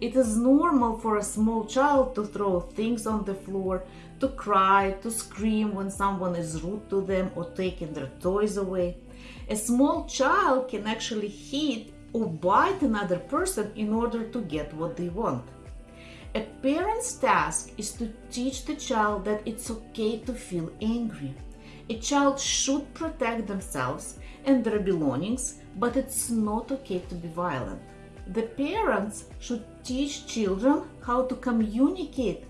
It is normal for a small child to throw things on the floor, to cry, to scream when someone is rude to them or taking their toys away. A small child can actually hit or bite another person in order to get what they want. A parent's task is to teach the child that it's okay to feel angry. A child should protect themselves and their belongings, but it's not okay to be violent. The parents should teach children how to communicate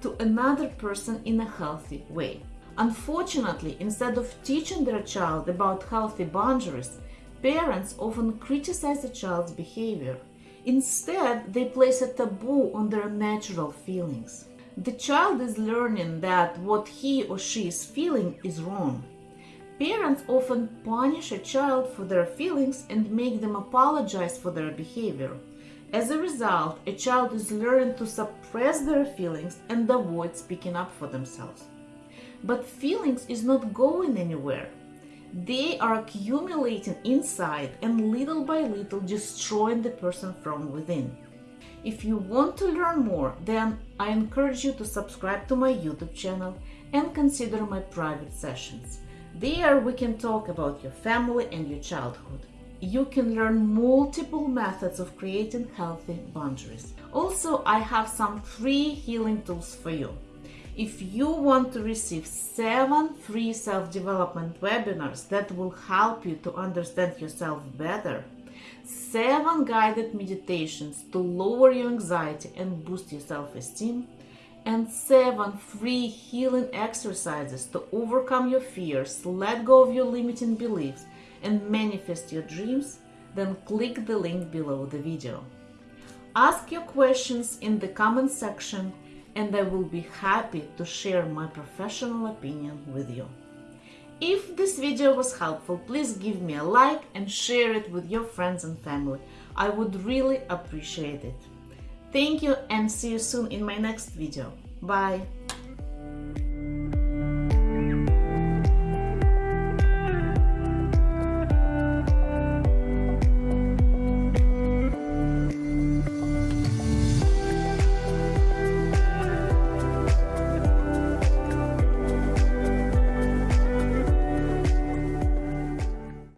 to another person in a healthy way. Unfortunately, instead of teaching their child about healthy boundaries, parents often criticize the child's behavior. Instead, they place a taboo on their natural feelings. The child is learning that what he or she is feeling is wrong. Parents often punish a child for their feelings and make them apologize for their behavior. As a result, a child is learning to suppress their feelings and avoid speaking up for themselves. But feelings is not going anywhere. They are accumulating inside and little by little destroying the person from within. If you want to learn more, then I encourage you to subscribe to my YouTube channel and consider my private sessions. There we can talk about your family and your childhood. You can learn multiple methods of creating healthy boundaries. Also, I have some free healing tools for you. If you want to receive seven free self-development webinars that will help you to understand yourself better, seven guided meditations to lower your anxiety and boost your self-esteem, and seven free healing exercises to overcome your fears, let go of your limiting beliefs, and manifest your dreams, then click the link below the video. Ask your questions in the comment section and I will be happy to share my professional opinion with you. If this video was helpful, please give me a like and share it with your friends and family. I would really appreciate it. Thank you and see you soon in my next video. Bye!